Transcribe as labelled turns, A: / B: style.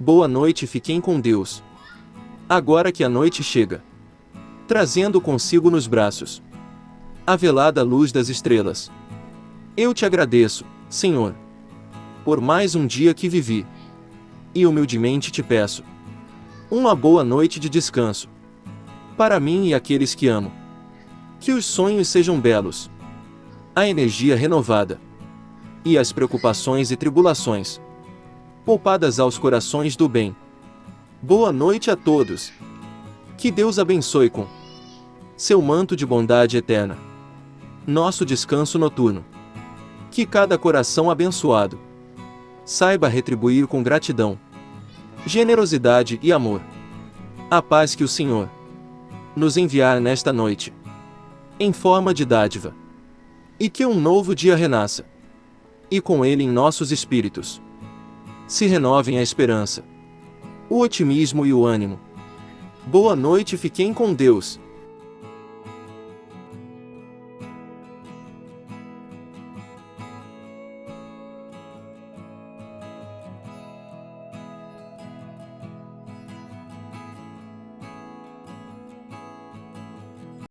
A: Boa noite, fiquem com Deus. Agora que a noite chega, trazendo consigo nos braços a velada luz das estrelas. Eu te agradeço, Senhor, por mais um dia que vivi. E humildemente te peço uma boa noite de descanso para mim e aqueles que amo. Que os sonhos sejam belos, a energia renovada e as preocupações e tribulações poupadas aos corações do bem. Boa noite a todos. Que Deus abençoe com seu manto de bondade eterna. Nosso descanso noturno. Que cada coração abençoado saiba retribuir com gratidão, generosidade e amor. A paz que o Senhor nos enviar nesta noite, em forma de dádiva, e que um novo dia renasça, e com ele em nossos espíritos se renovem a esperança, o otimismo e o ânimo. Boa noite, fiquem com Deus.